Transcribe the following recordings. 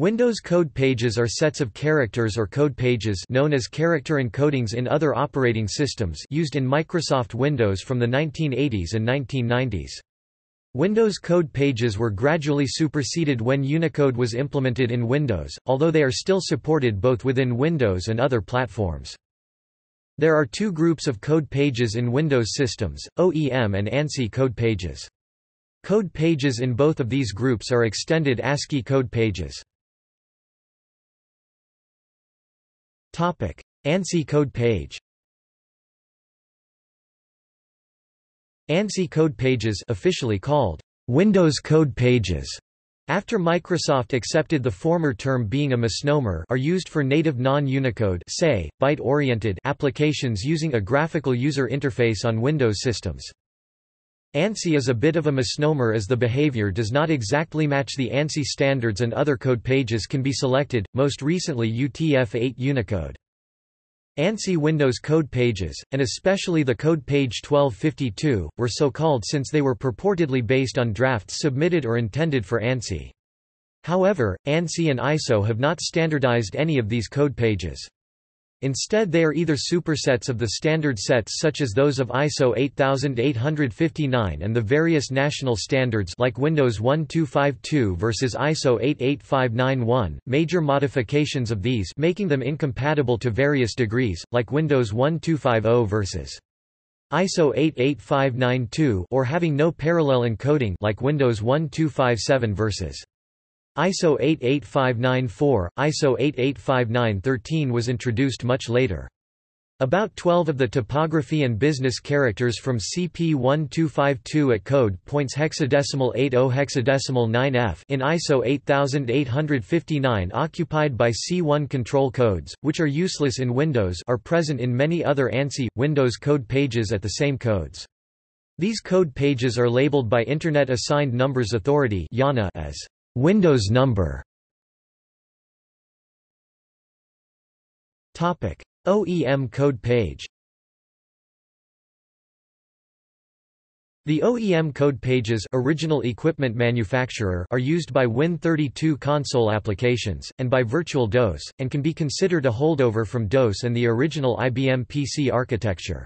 Windows code pages are sets of characters or code pages known as character encodings in other operating systems used in Microsoft Windows from the 1980s and 1990s. Windows code pages were gradually superseded when Unicode was implemented in Windows, although they are still supported both within Windows and other platforms. There are two groups of code pages in Windows systems, OEM and ANSI code pages. Code pages in both of these groups are extended ASCII code pages. ANSI code page ANSI code pages officially called Windows Code Pages after Microsoft accepted the former term being a misnomer are used for native non-Unicode say, byte-oriented applications using a graphical user interface on Windows systems. ANSI is a bit of a misnomer as the behavior does not exactly match the ANSI standards and other code pages can be selected, most recently UTF-8 Unicode. ANSI Windows code pages, and especially the code page 1252, were so called since they were purportedly based on drafts submitted or intended for ANSI. However, ANSI and ISO have not standardized any of these code pages. Instead they are either supersets of the standard sets such as those of ISO 8859 and the various national standards like Windows 1252 versus ISO 88591, major modifications of these making them incompatible to various degrees, like Windows 1250 versus ISO 88592 or having no parallel encoding like Windows 1257 versus ISO 88594, ISO 88593 was introduced much later. About 12 of the typography and business characters from CP1252 at code points hexadecimal 80 hexadecimal 9F in ISO 8859 occupied by C1 control codes, which are useless in Windows are present in many other ANSI, Windows code pages at the same codes. These code pages are labeled by Internet Assigned Numbers Authority as Windows number Topic: OEM code page. The OEM code pages original equipment manufacturer are used by Win32 console applications, and by Virtual DOS, and can be considered a holdover from DOS and the original IBM PC architecture.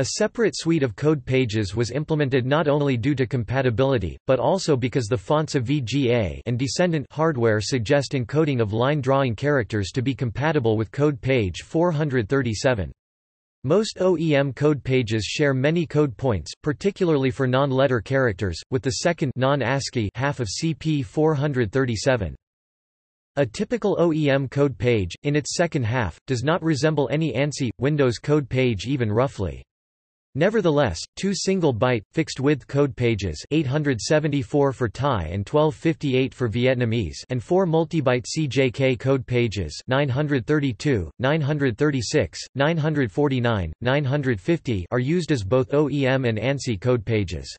A separate suite of code pages was implemented not only due to compatibility, but also because the fonts of VGA and descendant hardware suggest encoding of line drawing characters to be compatible with code page 437. Most OEM code pages share many code points, particularly for non-letter characters, with the second non-ASCII half of CP 437. A typical OEM code page, in its second half, does not resemble any ANSI, Windows code page even roughly. Nevertheless, two single-byte, fixed-width code pages 874 for Thai and 1258 for Vietnamese and four multi-byte CJK code pages 932, 936, 949, 950 are used as both OEM and ANSI code pages.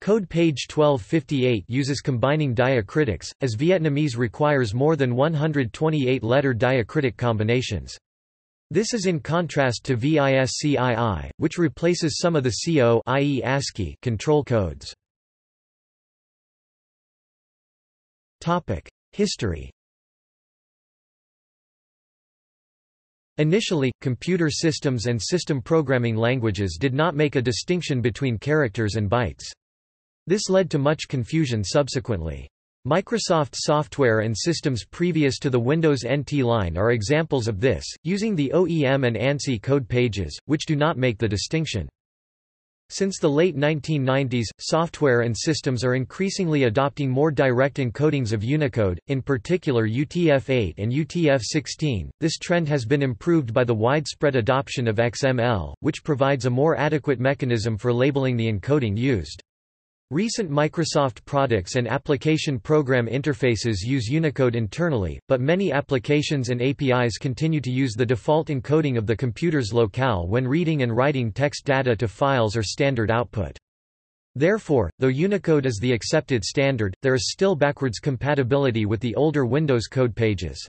Code page 1258 uses combining diacritics, as Vietnamese requires more than 128 letter diacritic combinations. This is in contrast to VISCII, which replaces some of the C0. ASCII control codes. History Initially, computer systems and system programming languages did not make a distinction between characters and bytes. This led to much confusion subsequently. Microsoft software and systems previous to the Windows NT line are examples of this, using the OEM and ANSI code pages, which do not make the distinction. Since the late 1990s, software and systems are increasingly adopting more direct encodings of Unicode, in particular UTF-8 and UTF-16. This trend has been improved by the widespread adoption of XML, which provides a more adequate mechanism for labeling the encoding used. Recent Microsoft products and application program interfaces use Unicode internally, but many applications and APIs continue to use the default encoding of the computer's locale when reading and writing text data to files or standard output. Therefore, though Unicode is the accepted standard, there is still backwards compatibility with the older Windows code pages.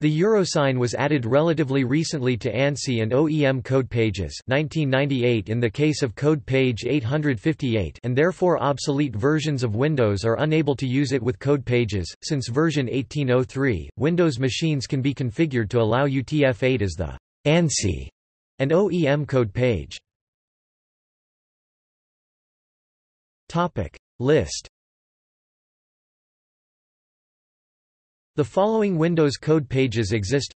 The euro sign was added relatively recently to ANSI and OEM code pages 1998 in the case of code page 858 and therefore obsolete versions of Windows are unable to use it with code pages. Since version 1803, Windows machines can be configured to allow UTF-8 as the ANSI and OEM code page. Topic list The following Windows code pages exist.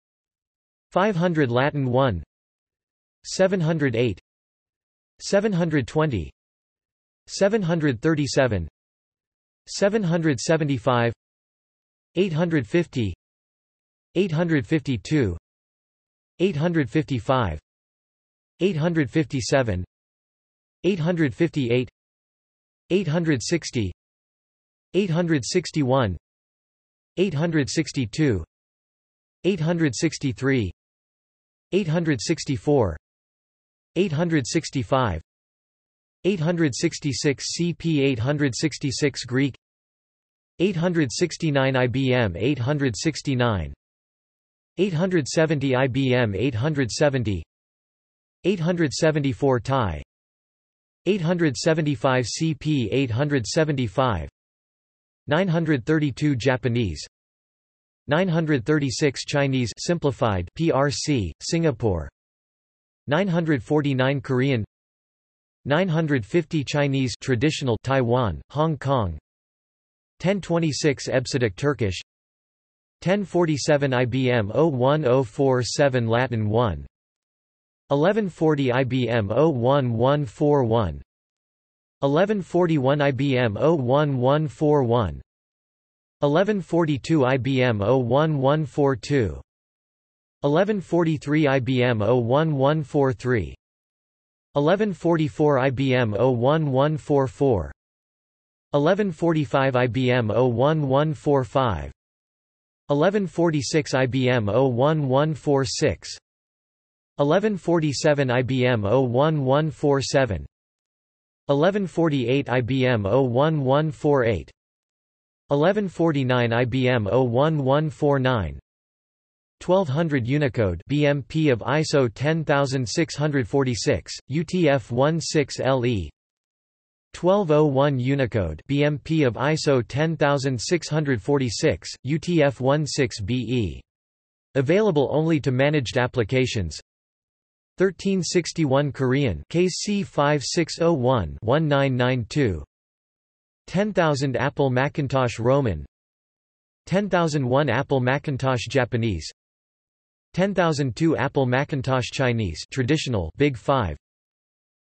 500 Latin 1 708 720 737 775 850 852 855 857 858 860 861 862 863 864 865 866 CP 866 Greek 869 IBM 869 870 IBM 870 874 Thai 875 CP 875 932 Japanese 936 Chinese simplified PRC Singapore 949 Korean 950 Chinese traditional Taiwan Hong Kong 1026 EBCDIC Turkish 1047 IBM 01047 Latin 1 1140 IBM 01141 1141 IBM 01141 1142 IBM 01142 1143 IBM 01143 1144 IBM 01144 1145 IBM 01145 1146 IBM 01146 1147 IBM 01147 1148 IBM 01148 1149 IBM 01149 1200 Unicode BMP of ISO 10646 UTF-16LE 1201 Unicode BMP of ISO 10646 UTF-16BE Available only to managed applications 1361 Korean KC 5601 1992 10000 Apple Macintosh Roman. 10001 Apple Macintosh Japanese. 10002 Apple Macintosh Chinese traditional Big 5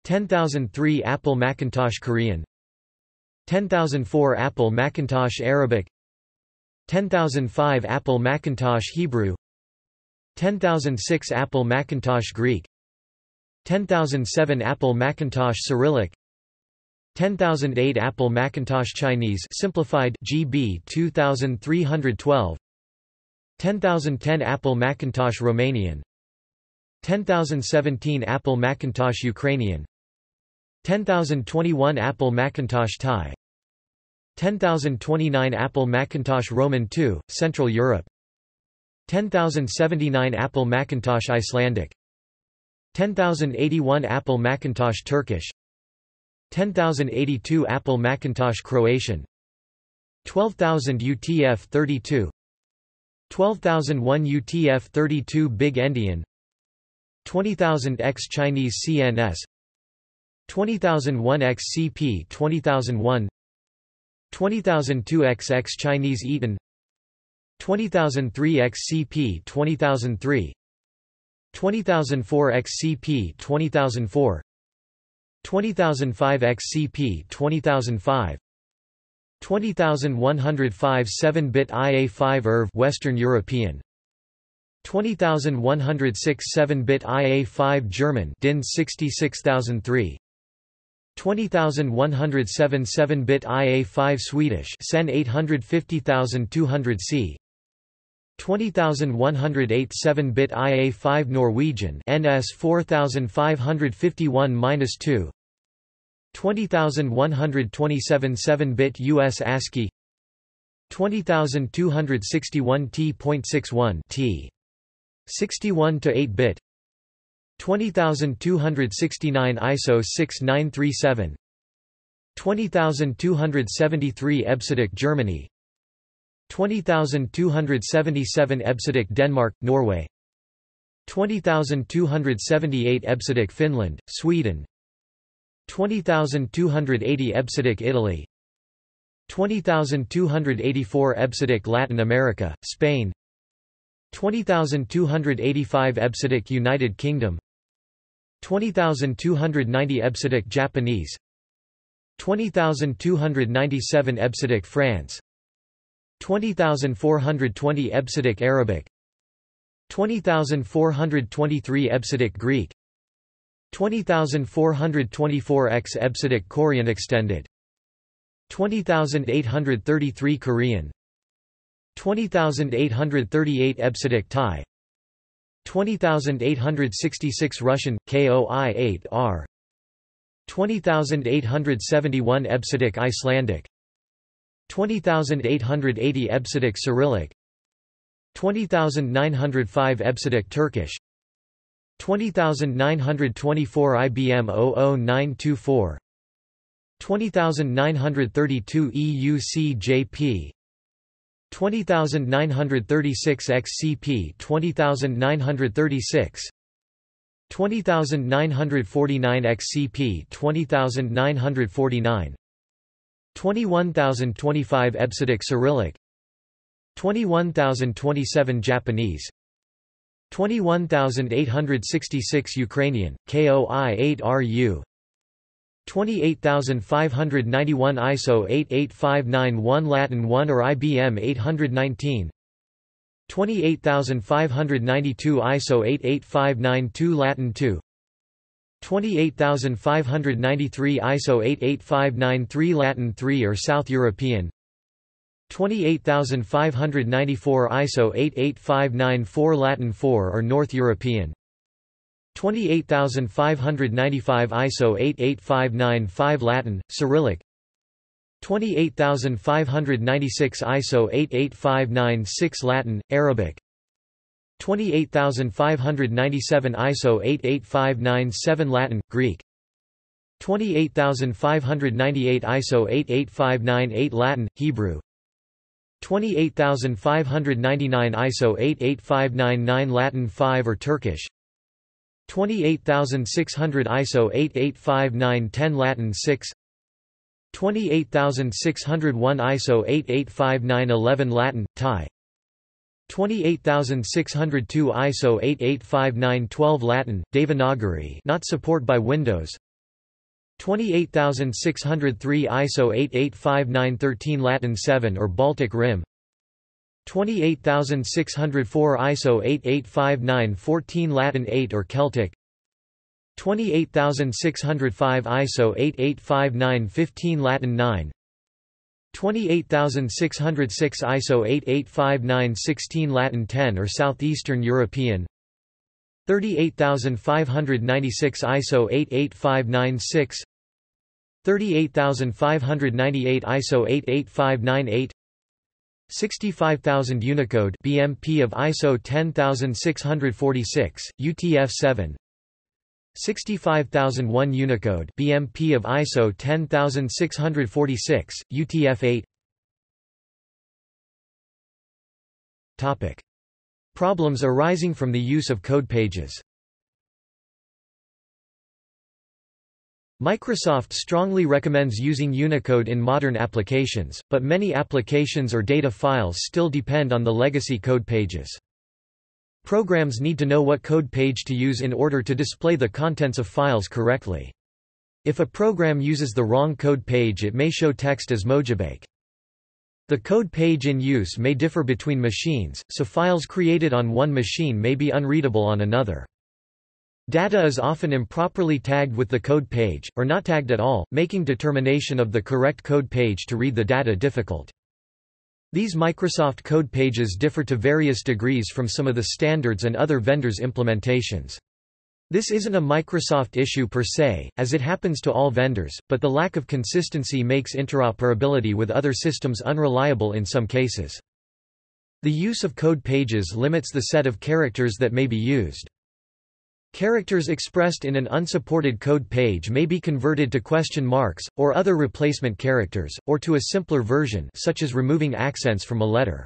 10003 Apple Macintosh Korean. 10004 Apple Macintosh Arabic. 10005 Apple Macintosh Hebrew. 10006 Apple Macintosh Greek 10007 Apple Macintosh Cyrillic 10008 Apple Macintosh Chinese simplified GB 2312 10010 Apple Macintosh Romanian 10017 Apple Macintosh Ukrainian 10021 Apple Macintosh Thai 10029 Apple Macintosh Roman II, Central Europe 10079 Apple Macintosh Icelandic 10081 Apple Macintosh Turkish. 10082 Apple Macintosh Croatian. 12000 UTF-32 12001 UTF-32 Big Endian. 20000 X Chinese CNS 20001 X CP 20001 20002 XX Chinese Eten 20003 XCP 20003 20004 XCP CP 20004 20005 XCP 20005 20105 7-bit IA5 ERV Western European. 20106 7-bit IA5 German DIN 66003 20107 7-bit IA5 Swedish SEN 850200C 20108 7-bit IA5 Norwegian NS 4551-2 20127 7-bit US ASCII. 20261 T.61 T 61 to 8 bit. 20269 ISO 6937 20273 EBCDIC Germany 20277 EBCDIC Denmark Norway. 20278 EBCDIC Finland Sweden. 20280 EBCDIC Italy. 20284 EBCDIC Latin America Spain. 20285 EBCDIC United Kingdom. 20290 EBCDIC Japanese. 20297 EBCDIC France 20420 EBCDIC Arabic 20423 EBCDIC Greek 20424 X EBCDIC Korean extended 20833 Korean 20838 EBCDIC Thai 20866 Russian KOI8R 20871 EBCDIC Icelandic 20880 EBCDIC Cyrillic. 20905 EBCDIC Turkish. 20924 IBM 00924 20932 EUCJP 20936 XCP 20936 20949 XCP 20949 21025 EBCDIC Cyrillic. 21027 Japanese. 21866 Ukrainian, KOI-8RU 28591 ISO 88591 Latin 1 or IBM 819 28592 ISO 88592 Latin 2 28593 ISO 88593 Latin 3 or South European. 28594 ISO 88594 Latin 4 or North European. 28595 ISO 88595 Latin, Cyrillic. 28596 ISO 88596 Latin, Arabic 28597 ISO 88597 Latin, Greek. 28598 ISO 88598 Latin, Hebrew. 28599 ISO 88599 Latin 5 or Turkish. 28600 ISO 885-910 Latin 6 28601 ISO 885-911 Latin, Thai 28602 ISO 885-912 Latin, Devanagari not support by Windows. 28603 ISO 885-913 Latin 7 or Baltic Rim. 28604 ISO 885914 Latin 8 or Celtic. 28605 ISO 885915 Latin 9 28606 ISO 8859-16 Latin 10 or Southeastern European. 38596 ISO 88596 38598 ISO 88598 65000 Unicode BMP of ISO 10646 UTF-7 65001 Unicode BMP of ISO 10646 UTF-8 Topic. Problems arising from the use of code pages. Microsoft strongly recommends using Unicode in modern applications, but many applications or data files still depend on the legacy code pages. Programs need to know what code page to use in order to display the contents of files correctly. If a program uses the wrong code page it may show text as Mojibake. The code page in use may differ between machines, so files created on one machine may be unreadable on another. Data is often improperly tagged with the code page, or not tagged at all, making determination of the correct code page to read the data difficult. These Microsoft code pages differ to various degrees from some of the standards and other vendors' implementations. This isn't a Microsoft issue per se, as it happens to all vendors, but the lack of consistency makes interoperability with other systems unreliable in some cases. The use of code pages limits the set of characters that may be used. Characters expressed in an unsupported code page may be converted to question marks, or other replacement characters, or to a simpler version such as removing accents from a letter.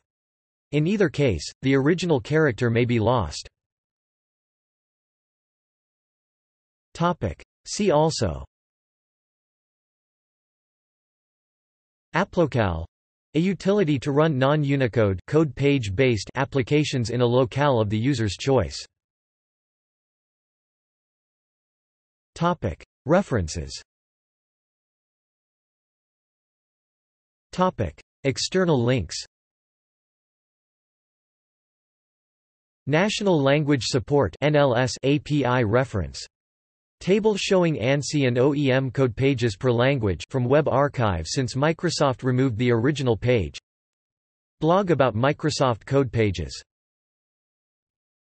In either case, the original character may be lost. See also AppLocale a utility to run non-Unicode code page-based applications in a locale of the user's choice. Topic: References. Topic: External links. National Language Support NLS API reference. Table showing ANSI and OEM code pages per language from Web Archive since Microsoft removed the original page. Blog about Microsoft code pages.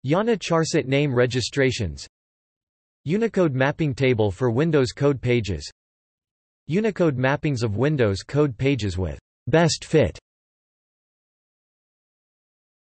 IANA Charset name registrations Unicode mapping table for Windows code pages. Unicode mappings of Windows code pages with best fit